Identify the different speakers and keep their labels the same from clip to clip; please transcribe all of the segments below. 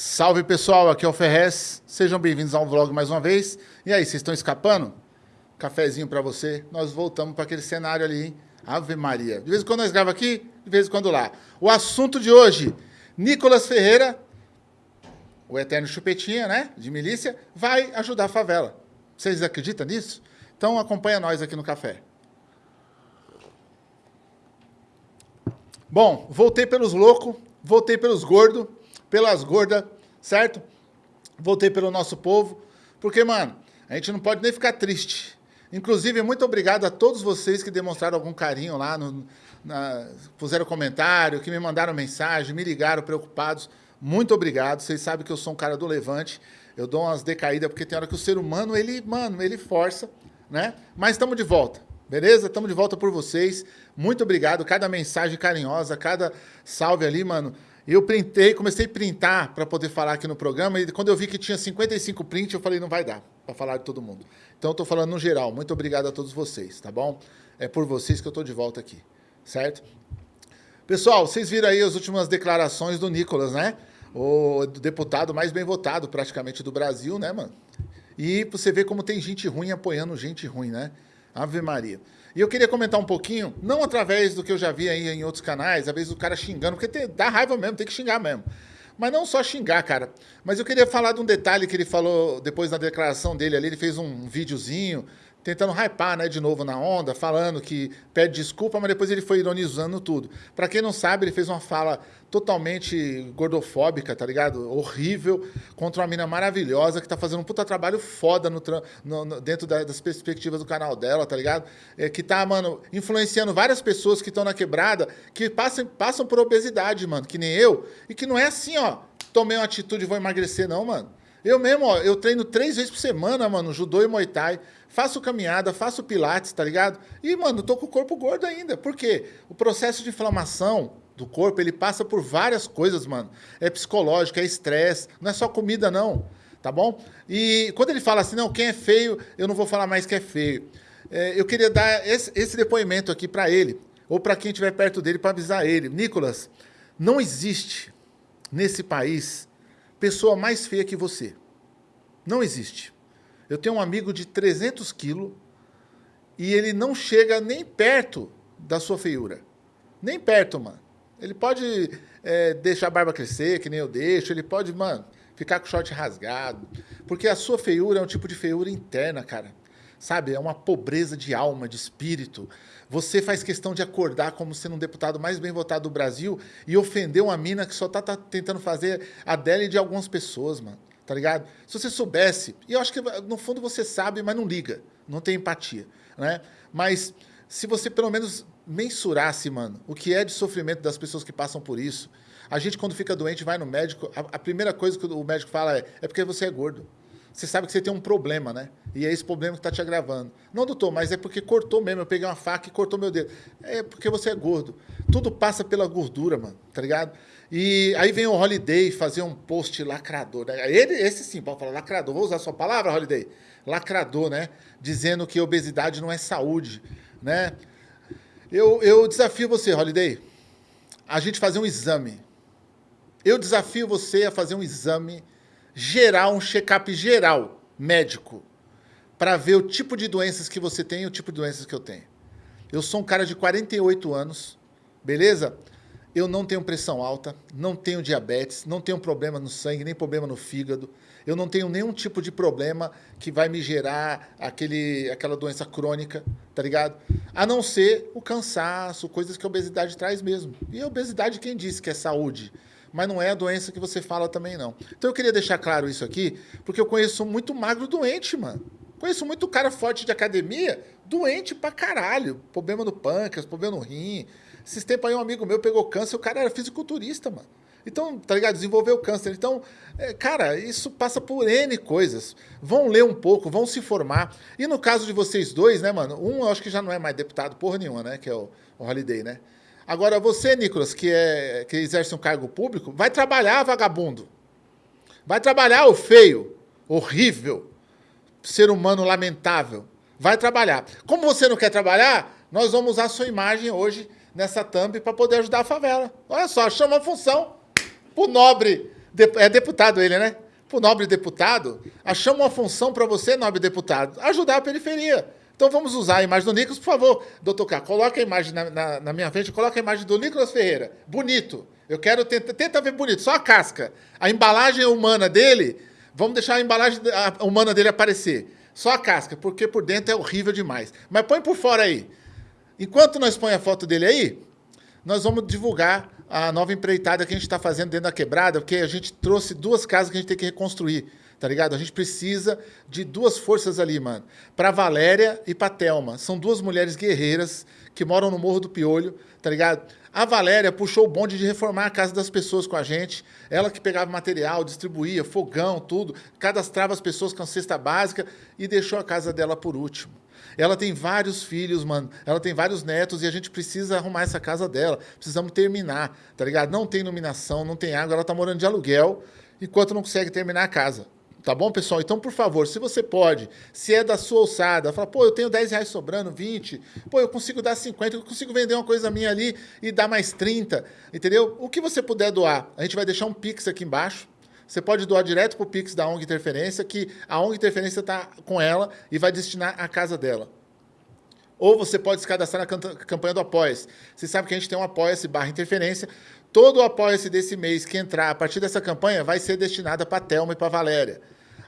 Speaker 1: Salve pessoal, aqui é o Ferrez. Sejam bem-vindos ao vlog mais uma vez. E aí, vocês estão escapando? Cafezinho para você. Nós voltamos para aquele cenário ali, hein? Ave Maria. De vez em quando nós gravamos aqui, de vez em quando lá. O assunto de hoje, Nicolas Ferreira, o eterno chupetinha, né, de milícia, vai ajudar a favela. Vocês acreditam nisso? Então acompanha nós aqui no café. Bom, voltei pelos loucos, voltei pelos gordos, pelas gordas, certo? Voltei pelo nosso povo, porque, mano, a gente não pode nem ficar triste. Inclusive, muito obrigado a todos vocês que demonstraram algum carinho lá, no, na, puseram comentário, que me mandaram mensagem, me ligaram preocupados. Muito obrigado. Vocês sabem que eu sou um cara do levante. Eu dou umas decaídas, porque tem hora que o ser humano, ele, mano, ele força, né? Mas estamos de volta. Beleza? Estamos de volta por vocês. Muito obrigado. Cada mensagem carinhosa, cada salve ali, mano. Eu printei, comecei a printar para poder falar aqui no programa e quando eu vi que tinha 55 prints, eu falei, não vai dar para falar de todo mundo. Então eu tô falando no geral. Muito obrigado a todos vocês, tá bom? É por vocês que eu tô de volta aqui, certo? Pessoal, vocês viram aí as últimas declarações do Nicolas, né? O deputado mais bem votado praticamente do Brasil, né, mano? E você vê como tem gente ruim apoiando gente ruim, né? Ave Maria. E eu queria comentar um pouquinho, não através do que eu já vi aí em outros canais, às vezes o cara xingando, porque tem, dá raiva mesmo, tem que xingar mesmo. Mas não só xingar, cara. Mas eu queria falar de um detalhe que ele falou depois da declaração dele ali, ele fez um videozinho tentando hypar, né, de novo na onda, falando que pede desculpa, mas depois ele foi ironizando tudo. Para quem não sabe, ele fez uma fala totalmente gordofóbica, tá ligado? Horrível, contra uma mina maravilhosa que tá fazendo um puta trabalho foda no, no, no dentro da, das perspectivas do canal dela, tá ligado? É, que tá, mano, influenciando várias pessoas que estão na quebrada, que passam, passam por obesidade, mano, que nem eu, e que não é assim, ó, tomei uma atitude e vou emagrecer, não, mano. Eu mesmo, ó, eu treino três vezes por semana, mano, judô e muay thai faço caminhada, faço pilates, tá ligado? E, mano, tô com o corpo gordo ainda. Por quê? O processo de inflamação do corpo, ele passa por várias coisas, mano. É psicológico, é estresse, não é só comida, não. Tá bom? E quando ele fala assim, não, quem é feio, eu não vou falar mais que é feio. É, eu queria dar esse, esse depoimento aqui para ele, ou para quem estiver perto dele, para avisar ele. Nicolas, não existe nesse país pessoa mais feia que você. Não existe. Eu tenho um amigo de 300 quilos e ele não chega nem perto da sua feiura. Nem perto, mano. Ele pode é, deixar a barba crescer, que nem eu deixo. Ele pode, mano, ficar com o short rasgado. Porque a sua feiura é um tipo de feiura interna, cara. Sabe? É uma pobreza de alma, de espírito. Você faz questão de acordar como sendo um deputado mais bem votado do Brasil e ofender uma mina que só tá, tá tentando fazer a dela e de algumas pessoas, mano tá ligado? Se você soubesse, e eu acho que no fundo você sabe, mas não liga, não tem empatia, né? Mas se você pelo menos mensurasse, mano, o que é de sofrimento das pessoas que passam por isso, a gente quando fica doente vai no médico, a, a primeira coisa que o médico fala é, é porque você é gordo. Você sabe que você tem um problema, né? E é esse problema que está te agravando. Não, doutor, mas é porque cortou mesmo. Eu peguei uma faca e cortou meu dedo. É porque você é gordo. Tudo passa pela gordura, mano, tá ligado? E aí vem o Holiday fazer um post lacrador. Né? Ele, esse sim, pode falar lacrador. Vou usar sua palavra, Holiday? Lacrador, né? Dizendo que obesidade não é saúde, né? Eu, eu desafio você, Holiday, a gente fazer um exame. Eu desafio você a fazer um exame geral, um check-up geral, médico, para ver o tipo de doenças que você tem e o tipo de doenças que eu tenho. Eu sou um cara de 48 anos, beleza? Eu não tenho pressão alta, não tenho diabetes, não tenho problema no sangue, nem problema no fígado. Eu não tenho nenhum tipo de problema que vai me gerar aquele, aquela doença crônica, tá ligado? A não ser o cansaço, coisas que a obesidade traz mesmo. E a obesidade, quem disse que é saúde? Mas não é a doença que você fala também, não. Então eu queria deixar claro isso aqui, porque eu conheço muito magro doente, mano. Conheço muito cara forte de academia, doente pra caralho. Problema no pâncreas, problema no rim, esses tempos aí um amigo meu pegou câncer, o cara era fisiculturista, mano. Então, tá ligado? Desenvolveu câncer. Então, é, cara, isso passa por N coisas. Vão ler um pouco, vão se formar. E no caso de vocês dois, né, mano? Um eu acho que já não é mais deputado porra nenhuma, né? Que é o, o Holiday, né? Agora, você, Nicolas, que, é, que exerce um cargo público, vai trabalhar, vagabundo. Vai trabalhar, o feio, horrível, ser humano lamentável. Vai trabalhar. Como você não quer trabalhar, nós vamos usar a sua imagem hoje nessa thumb para poder ajudar a favela. Olha só, chama a função pro nobre é deputado ele, né? Pro nobre deputado, achamos uma função para você, nobre deputado, ajudar a periferia. Então vamos usar a imagem do Nicolas, por favor, doutor K, coloca a imagem na, na, na, minha frente, coloca a imagem do Nicolas Ferreira. Bonito. Eu quero tentar, tenta ver bonito, só a casca. A embalagem humana dele, vamos deixar a embalagem humana dele aparecer. Só a casca, porque por dentro é horrível demais. Mas põe por fora aí. Enquanto nós põe a foto dele aí, nós vamos divulgar a nova empreitada que a gente está fazendo dentro da quebrada, porque a gente trouxe duas casas que a gente tem que reconstruir, tá ligado? A gente precisa de duas forças ali, mano. Para Valéria e para Thelma. São duas mulheres guerreiras que moram no Morro do Piolho, tá ligado? A Valéria puxou o bonde de reformar a casa das pessoas com a gente. Ela que pegava material, distribuía, fogão, tudo, cadastrava as pessoas com a cesta básica e deixou a casa dela por último. Ela tem vários filhos, mano. Ela tem vários netos e a gente precisa arrumar essa casa dela. Precisamos terminar, tá ligado? Não tem iluminação, não tem água. Ela tá morando de aluguel enquanto não consegue terminar a casa. Tá bom, pessoal? Então, por favor, se você pode, se é da sua alçada, fala, pô, eu tenho 10 reais sobrando, 20, pô, eu consigo dar 50, eu consigo vender uma coisa minha ali e dar mais 30, entendeu? O que você puder doar, a gente vai deixar um Pix aqui embaixo, você pode doar direto para o Pix da ONG Interferência, que a ONG Interferência está com ela e vai destinar a casa dela. Ou você pode se cadastrar na campanha do Apoia-se. Você sabe que a gente tem um Apoia-se barra Interferência. Todo o Apoia-se desse mês que entrar a partir dessa campanha vai ser destinado para a Thelma e para a Valéria.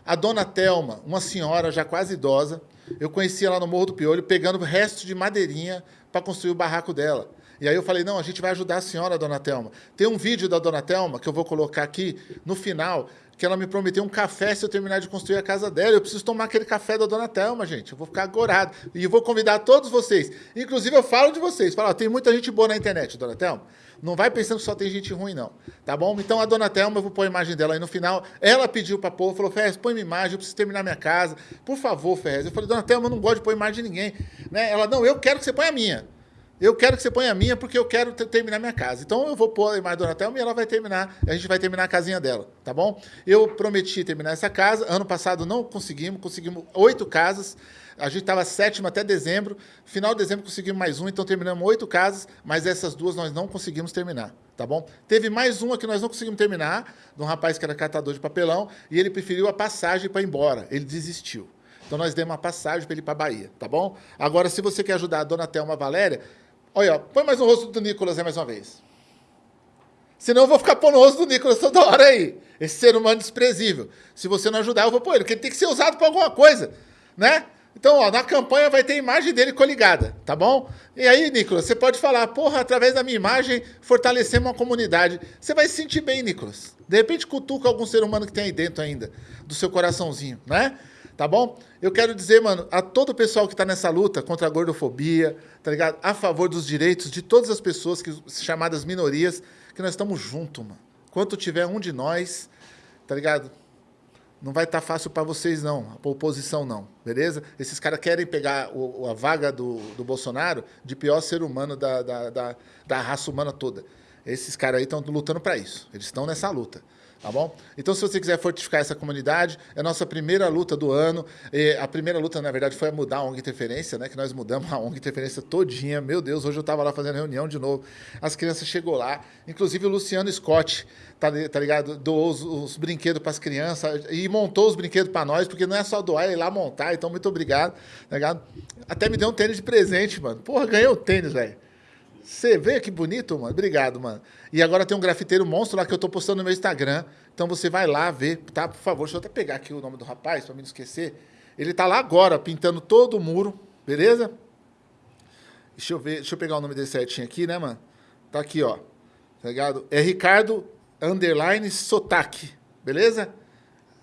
Speaker 1: A dona Thelma, uma senhora já quase idosa, eu conheci ela no Morro do Piolho pegando restos de madeirinha para construir o barraco dela. E aí eu falei, não, a gente vai ajudar a senhora, dona Thelma. Tem um vídeo da dona Thelma, que eu vou colocar aqui no final, que ela me prometeu um café se eu terminar de construir a casa dela. Eu preciso tomar aquele café da dona Thelma, gente. Eu vou ficar agorado. E vou convidar todos vocês. Inclusive, eu falo de vocês. Falo, tem muita gente boa na internet, dona Thelma. Não vai pensando que só tem gente ruim, não. Tá bom? Então, a dona Thelma, eu vou pôr a imagem dela aí no final. Ela pediu para pôr, falou, Ferrez, põe minha imagem, eu preciso terminar minha casa. Por favor, Ferrez. Eu falei, dona Thelma, eu não gosto de pôr imagem de ninguém. Né? Ela, não, eu quero que você ponha a minha. Eu quero que você ponha a minha porque eu quero terminar minha casa. Então eu vou pôr a imagem da Dona Thelma e ela vai terminar, a gente vai terminar a casinha dela, tá bom? Eu prometi terminar essa casa, ano passado não conseguimos, conseguimos oito casas, a gente estava sétimo até dezembro, final de dezembro conseguimos mais um, então terminamos oito casas, mas essas duas nós não conseguimos terminar, tá bom? Teve mais uma que nós não conseguimos terminar, de um rapaz que era catador de papelão, e ele preferiu a passagem para ir embora, ele desistiu. Então nós demos uma passagem para ele para a Bahia, tá bom? Agora, se você quer ajudar a Dona Thelma Valéria, Olha, põe mais um rosto do Nicolas aí mais uma vez. Senão eu vou ficar pondo o rosto do Nicolas toda hora aí. Esse ser humano desprezível. Se você não ajudar, eu vou pôr ele, porque ele tem que ser usado para alguma coisa, né? Então, ó, na campanha vai ter imagem dele coligada, tá bom? E aí, Nicolas, você pode falar, porra, através da minha imagem, fortalecemos uma comunidade. Você vai se sentir bem, Nicolas. De repente, cutuca algum ser humano que tem aí dentro ainda, do seu coraçãozinho, né? Tá bom? Eu quero dizer, mano, a todo o pessoal que está nessa luta contra a gordofobia, tá ligado? A favor dos direitos de todas as pessoas que, chamadas minorias, que nós estamos juntos, mano. Quanto tiver um de nós, tá ligado? Não vai estar tá fácil para vocês, não, a oposição, não, beleza? Esses caras querem pegar o, a vaga do, do Bolsonaro de pior ser humano da, da, da, da raça humana toda. Esses caras aí estão lutando para isso. Eles estão nessa luta tá bom? Então, se você quiser fortificar essa comunidade, é a nossa primeira luta do ano. E a primeira luta, na verdade, foi a mudar a ONG Interferência, né? Que nós mudamos a ONG Interferência todinha. Meu Deus, hoje eu estava lá fazendo reunião de novo. As crianças chegou lá, inclusive o Luciano Scott, tá, tá ligado? Doou os, os brinquedos para as crianças e montou os brinquedos para nós, porque não é só doar, é ir lá montar. Então, muito obrigado, tá ligado? Até me deu um tênis de presente, mano. Porra, ganhei o tênis, velho. Você vê que bonito, mano? Obrigado, mano. E agora tem um grafiteiro monstro lá que eu tô postando no meu Instagram. Então você vai lá ver, tá? Por favor, deixa eu até pegar aqui o nome do rapaz, mim não esquecer. Ele tá lá agora, pintando todo o muro, beleza? Deixa eu ver, deixa eu pegar o nome desse certinho aqui, né, mano? Tá aqui, ó. Tá ligado? É Ricardo underline Sotaque, beleza?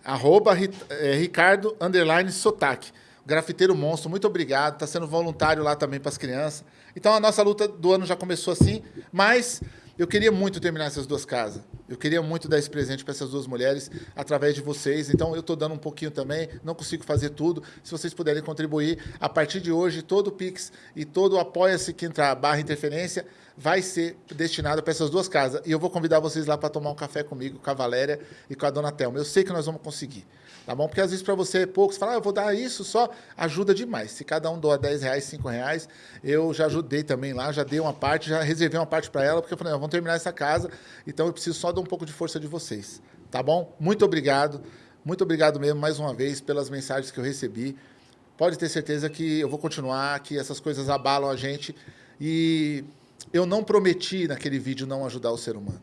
Speaker 1: Arroba é, Ricardo underline Sotaque. Grafiteiro monstro, muito obrigado. Tá sendo voluntário lá também para as crianças. Então a nossa luta do ano já começou assim, mas eu queria muito terminar essas duas casas. Eu queria muito dar esse presente para essas duas mulheres através de vocês. Então eu estou dando um pouquinho também, não consigo fazer tudo. Se vocês puderem contribuir, a partir de hoje, todo o Pix e todo o Apoia-se que entrar barra interferência vai ser destinado para essas duas casas. E eu vou convidar vocês lá para tomar um café comigo, com a Valéria e com a Dona Thelma. Eu sei que nós vamos conseguir. Tá bom? Porque às vezes para você é pouco, você fala, ah, eu vou dar isso só, ajuda demais. Se cada um doa 10 reais, 5 reais, eu já ajudei também lá, já dei uma parte, já reservei uma parte para ela, porque eu falei, vamos terminar essa casa, então eu preciso só dar um pouco de força de vocês. tá bom? Muito obrigado. Muito obrigado mesmo, mais uma vez, pelas mensagens que eu recebi. Pode ter certeza que eu vou continuar, que essas coisas abalam a gente. E eu não prometi naquele vídeo não ajudar o ser humano.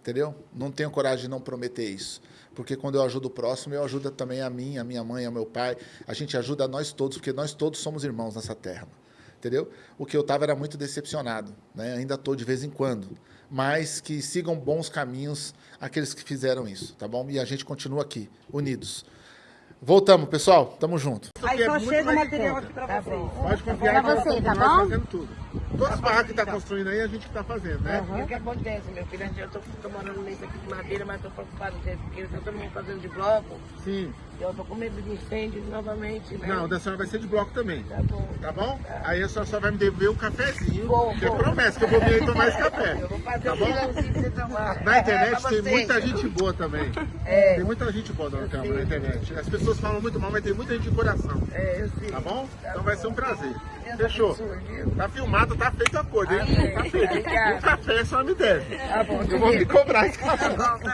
Speaker 1: Entendeu? Não tenho coragem de não prometer isso. Porque quando eu ajudo o próximo, eu ajudo também a mim, a minha mãe, ao meu pai. A gente ajuda a nós todos, porque nós todos somos irmãos nessa terra. Entendeu? O que eu estava era muito decepcionado. Né? Ainda estou de vez em quando. Mas que sigam bons caminhos aqueles que fizeram isso, tá bom? E a gente continua aqui, unidos. Voltamos, pessoal. Tamo junto.
Speaker 2: Aí só
Speaker 1: é
Speaker 2: chega o material aqui pra
Speaker 3: Tá
Speaker 2: vocês.
Speaker 3: bom.
Speaker 1: Pode confiar
Speaker 3: Pra você,
Speaker 1: estamos
Speaker 3: tá bom?
Speaker 1: fazendo tudo. Todas as barracas que está construindo aí, a gente que está fazendo, né?
Speaker 2: O que acontece, meu filho? Eu tô, tô morando nesse aqui de madeira, mas tô preocupado com isso, porque eu tô mundo fazendo de bloco.
Speaker 1: Sim.
Speaker 2: Eu tô com medo de incêndio novamente, né?
Speaker 1: Não, o da senhora vai ser de bloco também.
Speaker 2: Tá bom.
Speaker 1: Tá bom? Aí a senhora só vai me dever um cafezinho.
Speaker 2: Bom,
Speaker 1: que
Speaker 2: bom.
Speaker 1: promessa que eu vou vir aí tomar esse café.
Speaker 2: Eu vou fazer
Speaker 1: Tá
Speaker 2: um
Speaker 1: bom? Na internet
Speaker 2: É, pra
Speaker 1: tem muita gente boa também.
Speaker 2: É.
Speaker 1: Tem muita gente boa na
Speaker 2: Eu
Speaker 1: câmera
Speaker 2: sei.
Speaker 1: na internet. As pessoas falam muito mal, mas tem muita gente de coração.
Speaker 2: É, eu sei.
Speaker 1: Tá bom?
Speaker 2: Tá
Speaker 1: Então vai
Speaker 2: bom.
Speaker 1: ser um prazer. Fechou? Tá filmado, tá feito a acordo, hein? Tá feito. Um café só me deve.
Speaker 2: Tá bom,
Speaker 1: Eu vou me cobrar esse café.
Speaker 2: Tá tá